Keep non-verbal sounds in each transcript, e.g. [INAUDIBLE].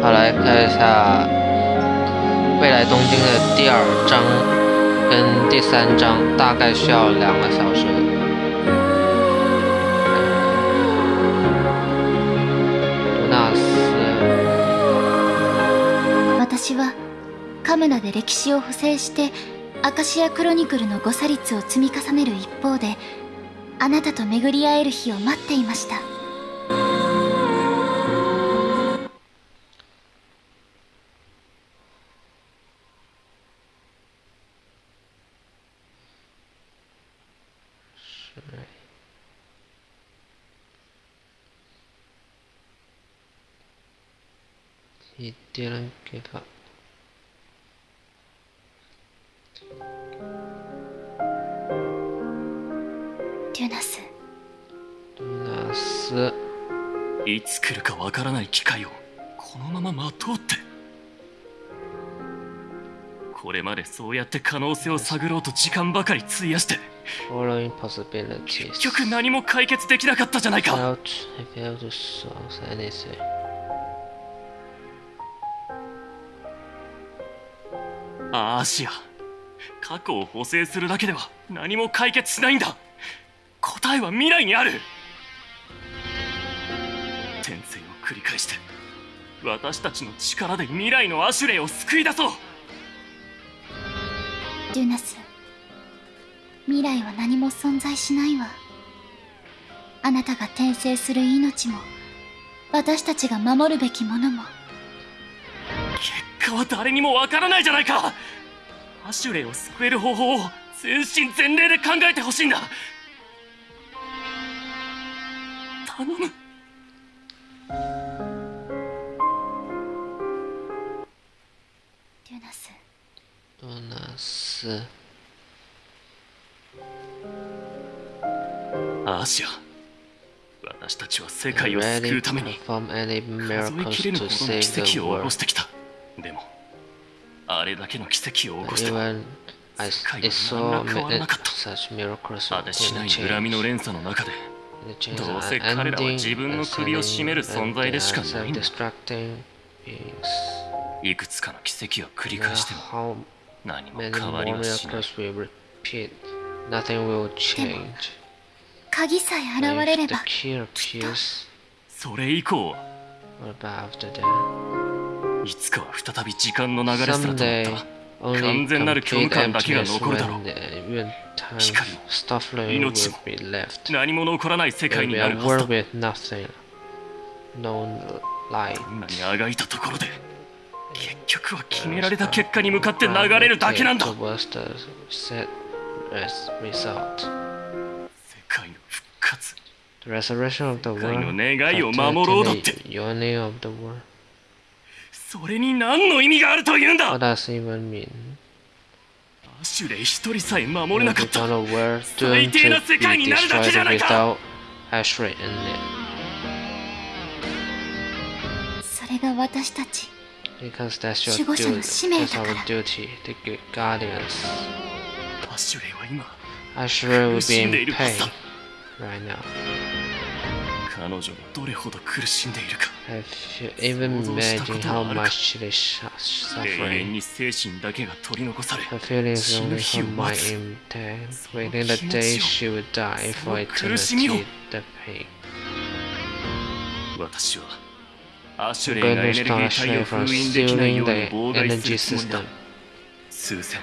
好，来看一下未来东京的第二章跟第三章，大概需要两个小时。私はカムナで歴史を不正してアカシアクロニクルの誤差率を積み重ねる一方であなたと巡り会える日を待っていました言ってるけど。デュナスナス。いつ来るかわからない機会をこのまま待とうってこれまでそうやって可能性を探ろうと時間ばかり費やして.結局何も解決できなかったじゃないかアーシア過去を補正するだけでは何も解決しないんだ答えは未来にある転生を繰り返して私たちの力で未来のアシュレイを救い出そうデュナス未来は何も存在しないわあなたが転生する命も私たちが守るべきものも結果は誰にもわからないじゃないか。アシュレイを救える方法を全身全霊で考えてほしいんだ。頼む。デュナス。ドナス。アーシア。私たちは世界を救うために。数えきれぬほどの奇跡を起こ.してきたでもあれだけの奇跡を起こしたら世界は何ら変わらなかった果しない恨みの連鎖の中でどうせ彼らは自分の首を絞める存在でしかないんだいくつかの奇跡を繰り返しても何も変わりはしない Nothing will change. 鍵さえ現れれば。それ以降。What about after that? いつかは再び時間の流れすらと完全なる虚感だけが残るだろう。何も残らない世界になるはずあがいたところで結局は決められた結果に向かって流れるだけなんだ。世界の復活。願いを守ろう。それに何の意味があるというんだ What does even mean? アシュレイ一人さえ守れなか The った eternal world 最 doomed 低な to 世界 be になるだけじゃ destroyed ないか without Ashray in it. それが私たち Because that's your 守護者の duty. 使命 That's だから our duty, the good guardians. アシュレイは今 Ashray will be 苦しんでい in るはず pain だ right now. 彼女がどれほど苦しんでいるか even 想像したこ imagined とは how much she is 永遠 suffering? に精神だけが取り残され Her feelings 死ぬ only 日を her 待 mind つ intact, その waiting the day she would die そ for eternity, the pain. 私はアシュレイがエ to ネルギー体を封印できないように the 妨害するつもりだ.数千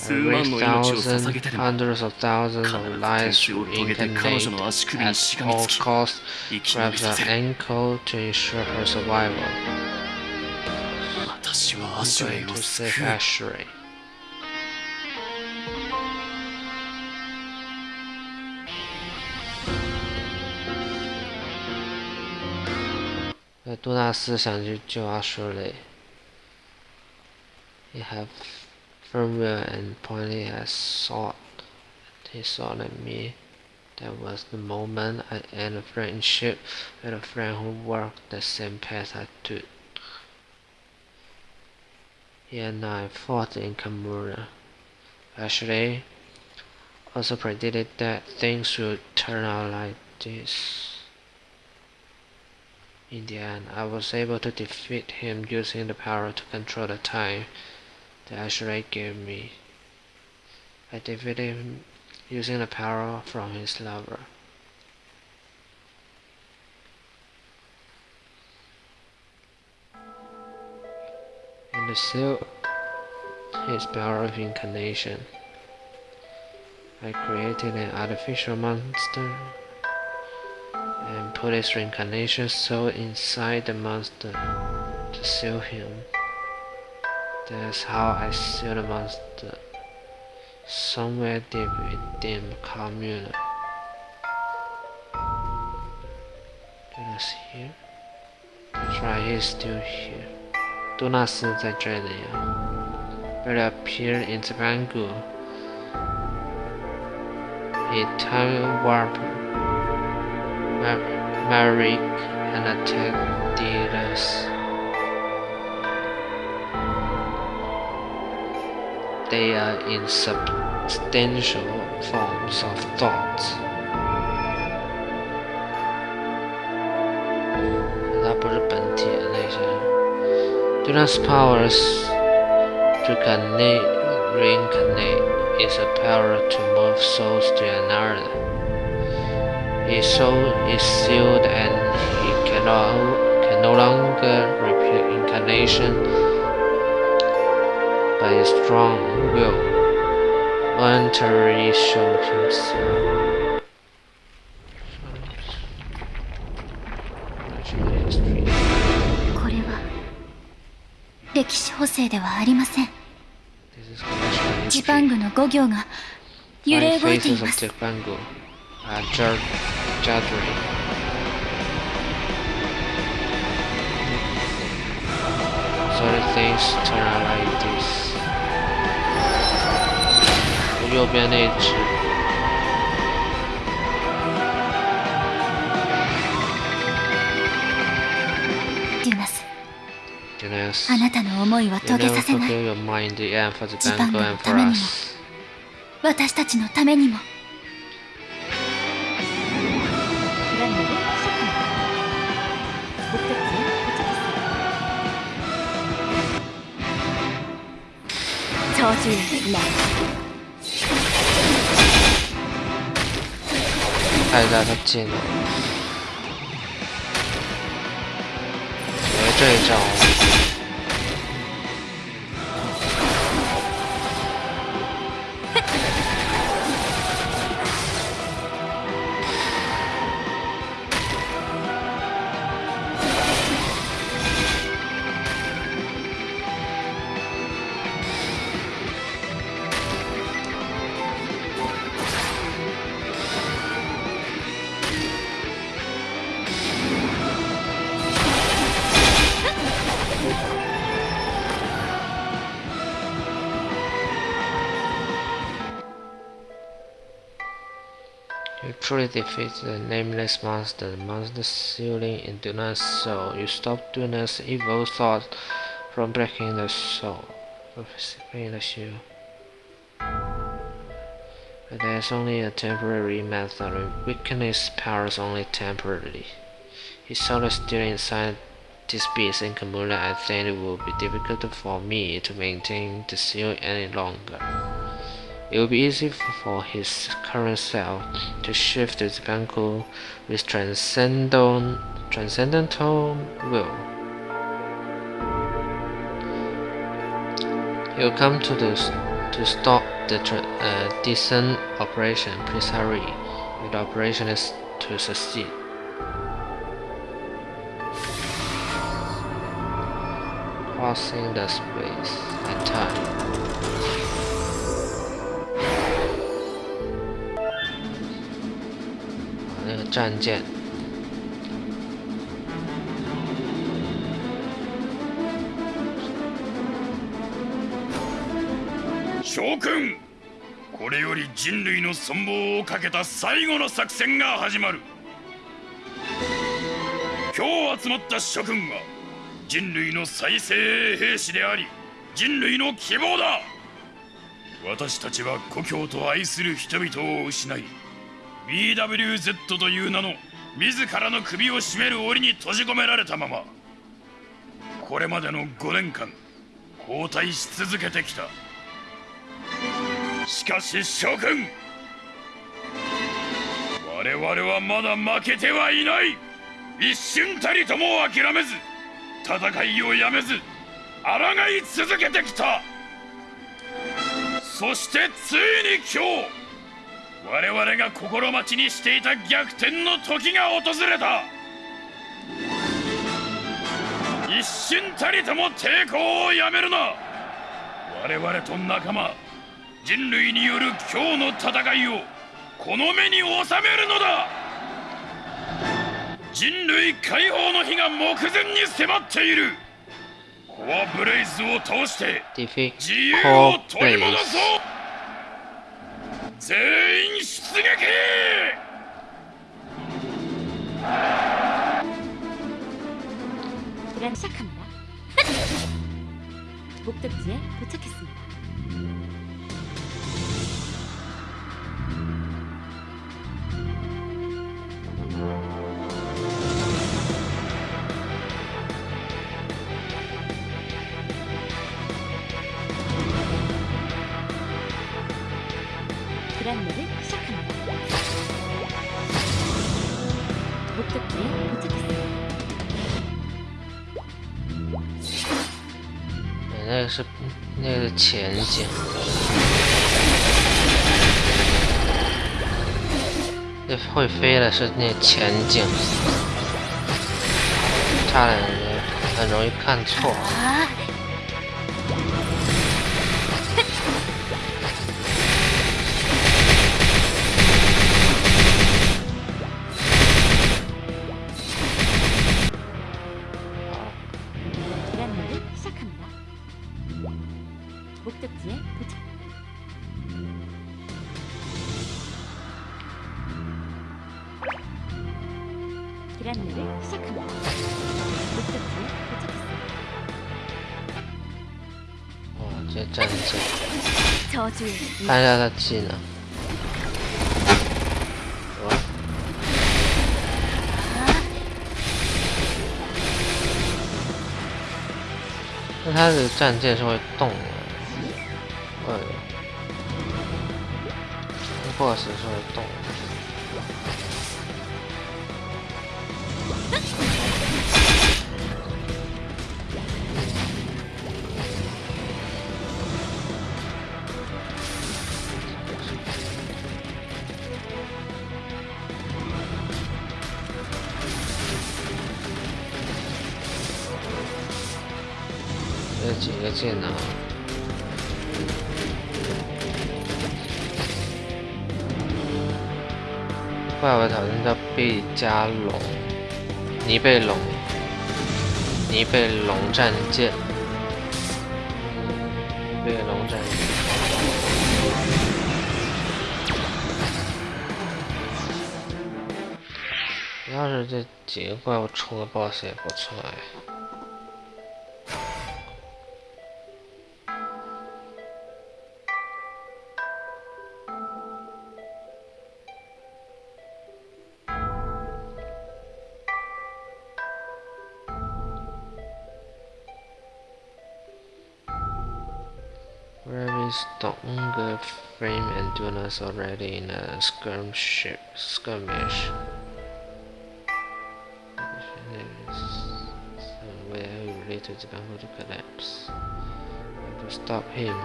thousands, 捧げてでも hundreds of thousands 必 of ず lives 天使を to 遂げて彼女の足 incarnate 首に at しがみ all つき costs, 生き延 grab び the させる ankle to ensure her survival. 私はア I'm シュレ going イを to 救 save う Ashray. Uh, 杜纳斯想去救阿舒雷。He have firm will and pointing at sword. He saw at me. That was the moment I end a friendship with a friend who walked the same path I took. He and I fought in Kamura. Actually, also predicted that things would turn out like this. In the end, I was able to defeat him using the power to control the time the Ashray gave me. I defeated him using the power from his lover. And the seal, his power of incarnation. I created an artificial monster and put his reincarnation soul inside the monster to seal him. That's how I seal the monster somewhere deep within commune. Dunas here? That's right, he's still here. 杜纳斯在这里啊。But appeared in Bangu. He time warped Marik and attacked Diras. They are in substantial forms of thoughts. Duna's powers to connect, reincarnate is a power to move souls to another. His soul is sealed and he cannot, can no longer repeat incarnation by a strong will voluntarily showed himself. History. これは歴史補正ではありませんジパングの5行が揺れ動いてい faces ま of す Jipangu are jar- juddering. Sorry things turn out like this. 右边那只。あなたの思いは遂げさせない。ジパンのためにも、私たちのためにも。told you. 看一下他技能诶这一招 truly defeat the nameless monster, the monster sealing in Duna's soul. You stop Duna's evil thought from breaking the soul, breaking the shield. But there's only a temporary method. We weaken his powers only temporarily. His soul is still inside this beast in Kamula. I think it will be difficult for me to maintain the seal any longer. It will be easy for his current self to shift to Banku with transcendental, will. He will come to the to stop the uh, descent operation. Please hurry. The operation is to succeed. Crossing the space and time. 战舰，将軍これより人類の存亡をかけた最後の作戦が始まる。今日集まった諸君は人類の再生兵士であり人類の希望だ。私たちは故郷と愛する人々を失い BWZ という名の自らの首を絞める檻に閉じ込められたままこれまでの5年間交代し続けてきた。しかし諸君我々はまだ負けてはいない。一瞬たりとも諦めず戦いをやめず抗い続けてきた。そしてついに今日我々が心待ちにしていた逆転の時が訪れた。一瞬たりとも抵抗をやめるな。我々と仲間人類による今日の戦いをこの目に収めるのだ。人類解放の日が目前に迫っている。コアブレイズを通して自由を取り戻.そう 全員出撃그란 시작합니다. [LAUGHS] 목적지에 도착했습니다. 是那个是前景，那会飞的是那前景，差点很容易看错。看一下他技能。那他的战舰是会动的，会，boss 是会动。贝加龙，尼贝龙，尼贝龙战舰，尼贝龙战舰。要是这几个怪物出个 BOSS 也不错哎。Frame and Dunas already in a skirmish? skirmish? Somewhere related to Bamboo to collapse. To stop him,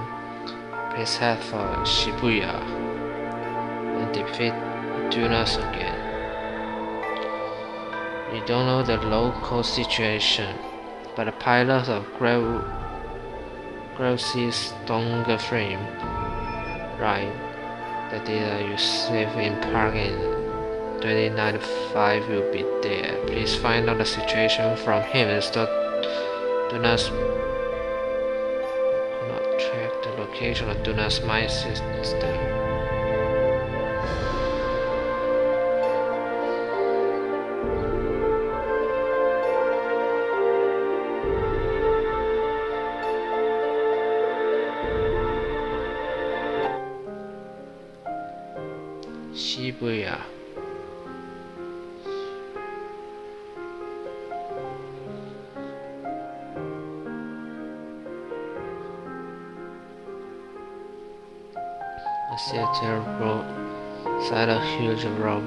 press head for Shibuya and defeat Dunas again. We don't know the local situation, but the pilots of Grossy's Donga frame. Right. The data you save in Park in 2095 will be there. Please find out the situation from him and stop. Do not, do not track the location of Duna's mine system.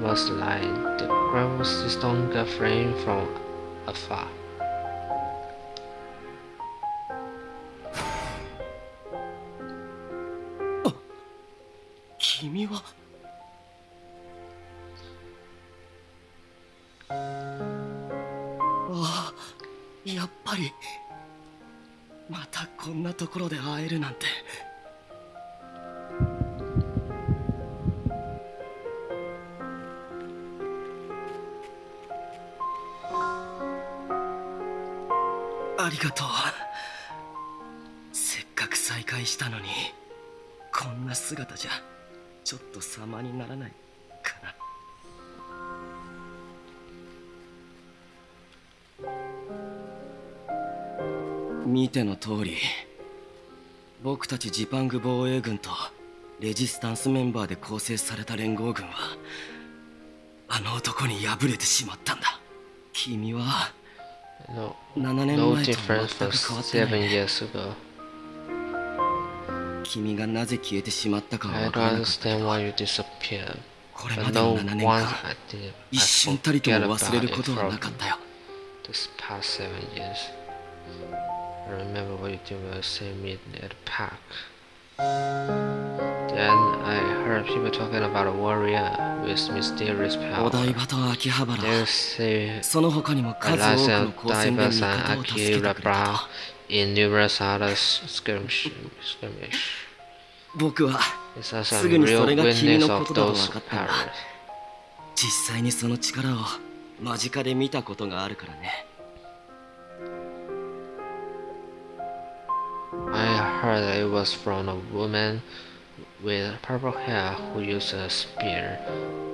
Huge robust light. The crowd was stronger frame from afar. 君はああやっぱりまたこんなところで会えるなんてがとう。せっかく再会したのにこんな姿じゃちょっと様にならないかな。見ての通り僕たちジパング防衛軍とレジスタンスメンバーで構成された連合軍はあの男に敗れてしまったんだ。君は No, 7年 no difference 全 from seven い years ago. 君がなぜ消えてしまったかは I 分 don't からなかった understand why you disappeared. これまでの no 7年間 I. I 一瞬たりとも忘れることはなかったよ this past seven years. I remember what you did when you saved me at the park. Then I heard people talking about a warrior with mysterious お power. 台場と秋葉原 They say その他にも数多くの高専で味方を助けてくれた in numerous other skirmish. skirmish. 僕はすぐにそ real れが君のことだと分かったんだ.実際にその力を間近で見たことがあるからね I heard it was from a woman with purple hair who used a spear,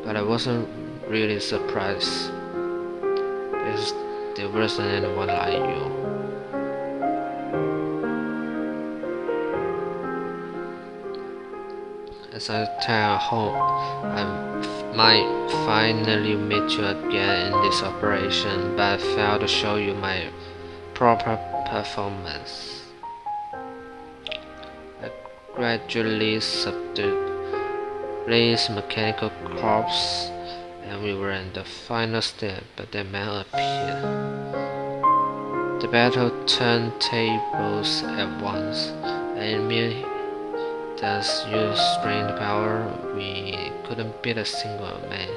but I wasn't really surprised. Because there wasn't anyone like you. As I return home, I might finally meet you again in this operation, but I failed to show you my proper performance. Gradually subdued Blaze's mechanical corpse, and we were in the final step, but the man appeared. The battle turned tables at once, and me thus used strange power, we couldn't beat a single man.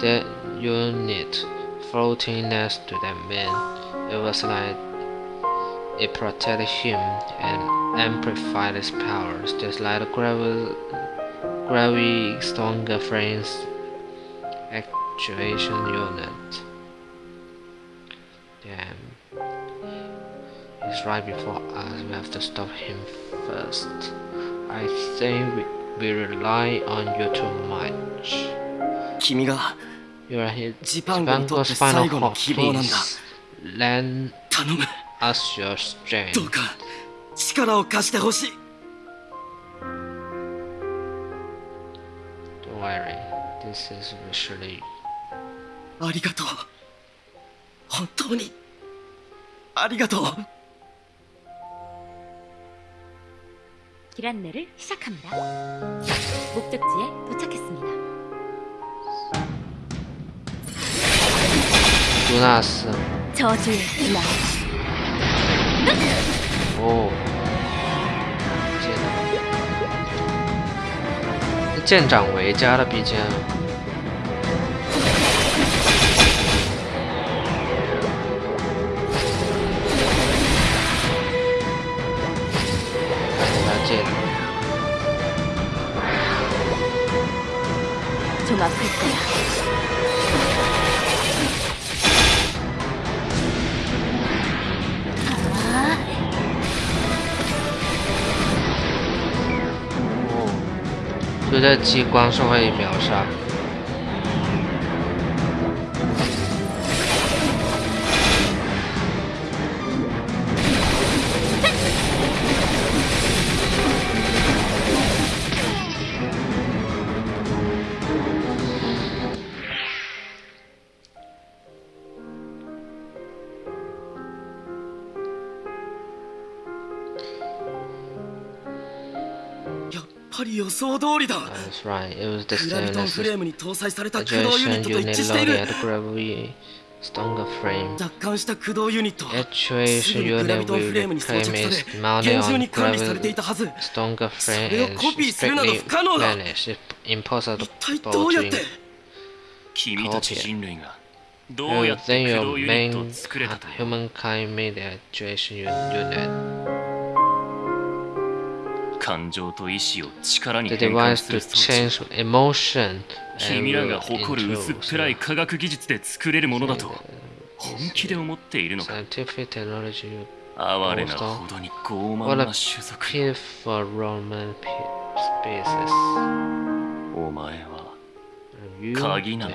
That unit floating next to that man, it was like it protects him and amplifies his powers, just like the gravity, stronger frames actuation unit. Damn. He's right before us, we have to stop him first. I think we, we rely on you too much. You are his final hope, please. Land 頼む us your ど strength. うか力を貸してほしい Don't worry, this is literally ありがとう本当にありがとう 기란내를 시작합니다. 목적지에 도착했습니다. Jonas. 저주의 날 哦，舰长，舰长为加的毕竟。哦，对待激光是会秒杀。やっぱ ぱり予想通りだ That's right. It was the グラビ same トン as フレー the ムに搭載された駆動ユニッ actuation トと一 unit 致している loaded at gravity stronger frame. 奪還した駆動ユニットは Actuation すぐにグラビ unit トンフレー will ムに装 reclaim 着さ its れ mounted 厳重 on に管理されてい gravity たはず stronger そ frame れを and コピーするなど strictly 不可能だ managed. It's impossible 一体どうやって to 君たち人類がど You うやって think 駆 your 動ユニットを main 作れたと humankind made the actuation unit. 感情と意志を力に変換する装置。emotion 君らが誇る薄っぺらい科学技術で作れるものだと本気で思っているのか。哀れなほどに傲慢な種族 for Roman お前は鍵なの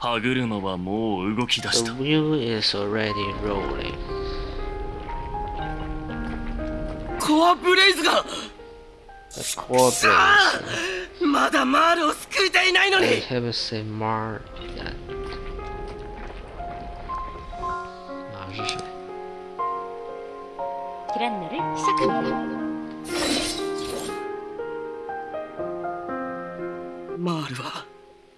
歯車はもう動き出した。The wheel is already rolling. コアブレイズがまだマールを救いたいないのに I haven't seen Mar yet. マール是谁ランナルマールは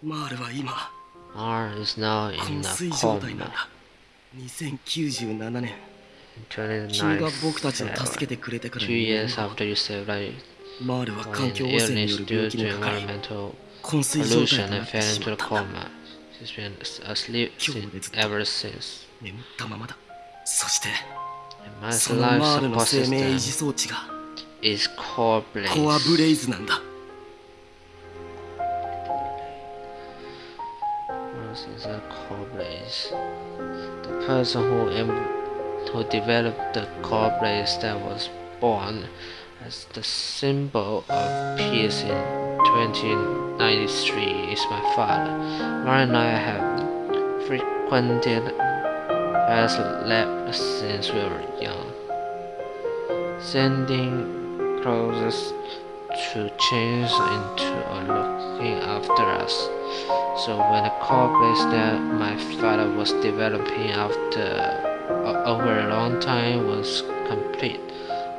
マールは今 Mar is now 昏 in a 睡状態なん coma. だ2097年 In 君が僕たちを 29, 助けてくれてから two 2 years 年後 after you saved life, マールは in 環境汚染によ illness る due 病気 to にかかり environmental 昏睡状態 pollution とな and って fell し into ま a ったんだ coma. She's been asleep 今日 since, までずっと ever since. 眠ったままだそして And my その life マールの support 生命維 system 持装置が is core コアブ blaze. レイズなんだ What is a core? The person who who developed the core that was born as the symbol of peace in 2093 is my father. Mara and I have frequented his lab since we were young, sending clothes to change into a after us. So when the Core Blaze that my father was developing after o- over a long time was complete,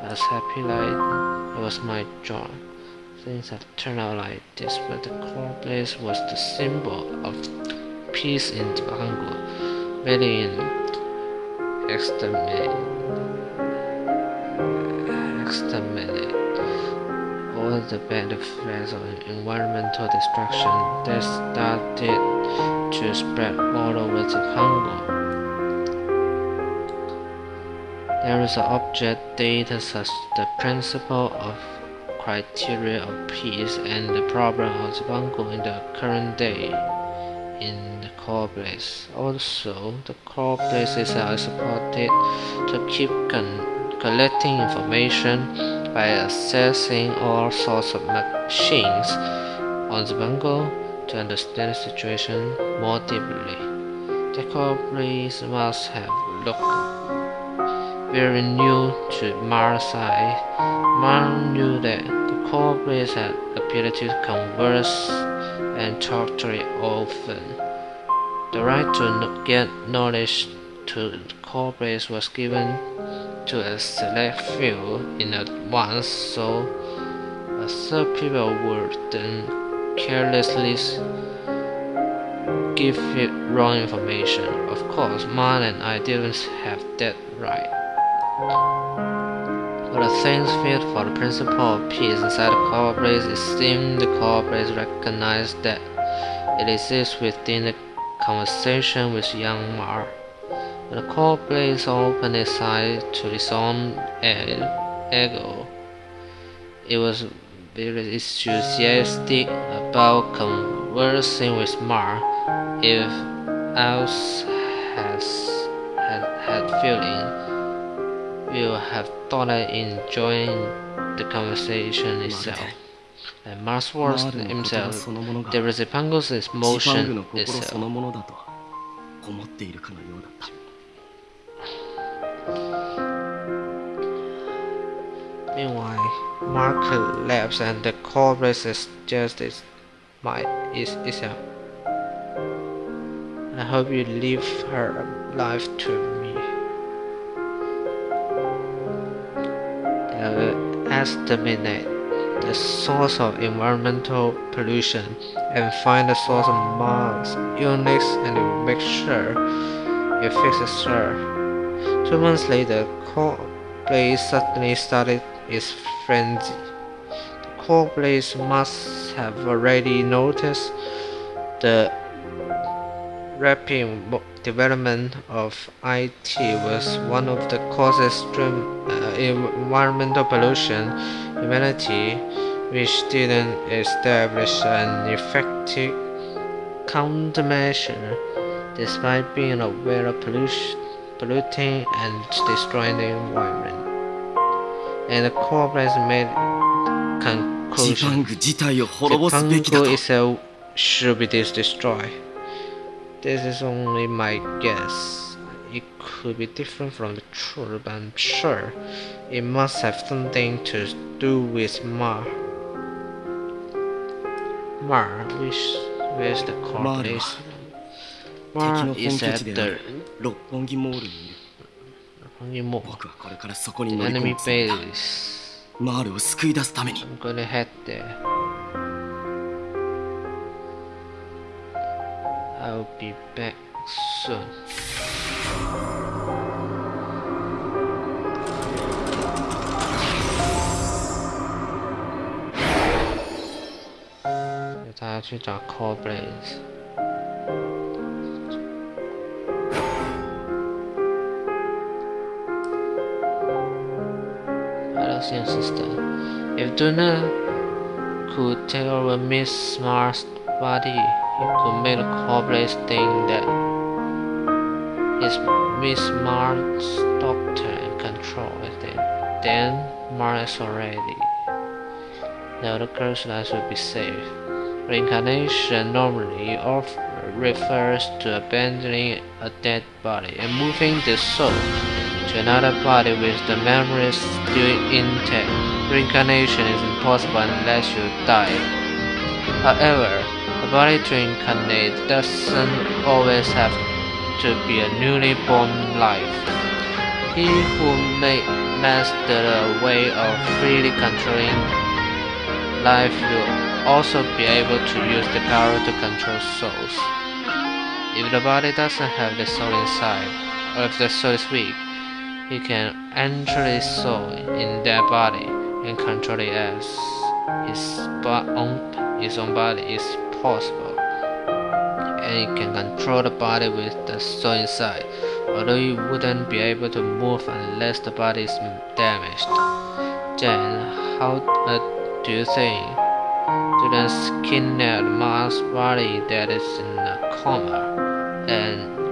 I was happy like it was my job. Things have turned out like this, but the Core Blaze was the symbol of peace in Dibango, really in exterminate, exterminate all the bad effects of environmental destruction that started to spread all over the Congo. There is an object data such as the principle of criteria of peace and the problem of the Congo in the current day in the Core Blaze. Also, the Core Blaze is uh, supported to keep collecting information by assessing all sorts of machines on the bungle to understand the situation more deeply. The core must have looked very new to Mars eye. Mars knew that the Core Blaze had ability to converse and talk to it often. The right to get knowledge to the was given to a select few in advance, so uh, other people would then carelessly give it wrong information. Of course, Man and I didn't have that right. But the things fit for the principle of peace inside the Core Blaze, it seemed the Core Blaze recognized that it exists within the conversation with young Mar. The Core Blaze open its eyes to its own ego. It was very enthusiastic about conversing with Mar. If else has had, had feeling, you have thought of enjoying the conversation itself. And Marx was himself, the reciprocal motion itself. Meanwhile, Mark collapsed and the corpse is just its might is itself. I hope you leave her alive to me. Will estimate the source of environmental pollution and find the source of Mars illness and make sure it fixes her. Two months later, Core Blaze suddenly started its frenzy. Core Blaze must have already noticed the rapid development of IT was one of the causes of uh, environmental pollution. Humanity, which didn't establish an effective countermeasure, despite being aware of pollution, polluting and destroying the environment and the compromise made conclusion. Zipangu itself should be destroyed. This is only my guess. It could be different from the truth, but I'm sure it must have something to do with Mar. Mar, which where's the corporation? Mar is at the にいる Honeymoon, 僕はこれからそこに乗り込むつもりだ.マールを救い出すために I'm gonna head there. I'll be back soon. Ta 去找 Core Blaze. Hello, sister. If Duna could take over Miss Smart's body, he could make the Core Blaze think that he's Miss Smart's doctor and control everything. Then Mars is already. Now the girl's life will be safe. Reincarnation normally refers to abandoning a dead body and moving the soul to another body with the memories still intact. Reincarnation is impossible unless you die. However, a body to incarnate doesn't always have to be a newly born life. He who may master the way of freely controlling life will also be able to use the power to control souls. If the body doesn't have the soul inside, or if the soul is weak, he can enter his soul in that body and control it as his own his own body is possible. And he can control the body with the soul inside, although he wouldn't be able to move unless the body is damaged. Then, how uh, do you think? Skin at Mars body that is in a coma and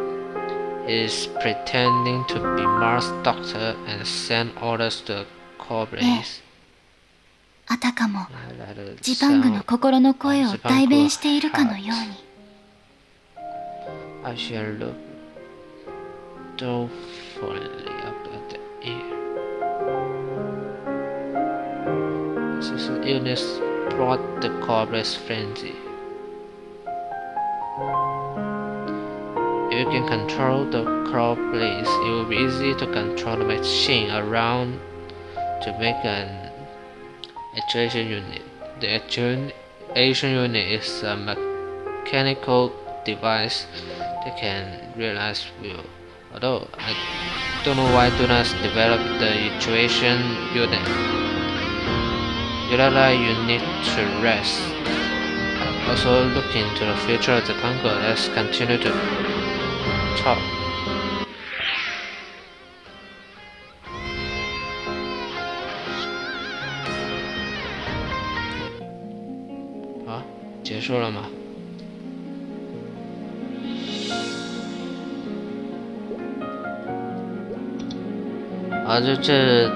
is pretending to be Mars Doctor and send orders to the Core Blaze. あたかもジパングの心の声を代弁しているかのように。I shall look dolefully up at the ear. This illness brought the corporate frenzy. You can control the Core Blaze, it will be easy to control the machine around to make an actuation unit. The actuation unit is a mechanical device that can realize will. Although I don't know why do not develop the actuation unit. Urala, you need to rest. Also look into the future of the Congo. Let's continue to 差。啊，结束了吗？啊，就这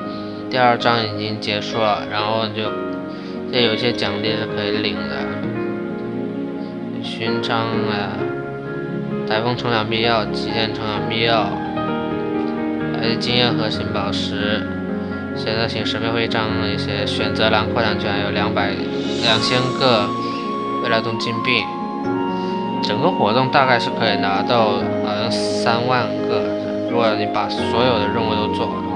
第二章已经结束了，然后就这有些奖励是可以领的，勋章啊。台风冲浪必要，极限冲浪必要，还有经验核心宝石。现在请神秘徽章一些选择栏扩展权有两百两千个未来动金币，整个活动大概是可以拿到好像三万个，如果你把所有的任务都做好的话。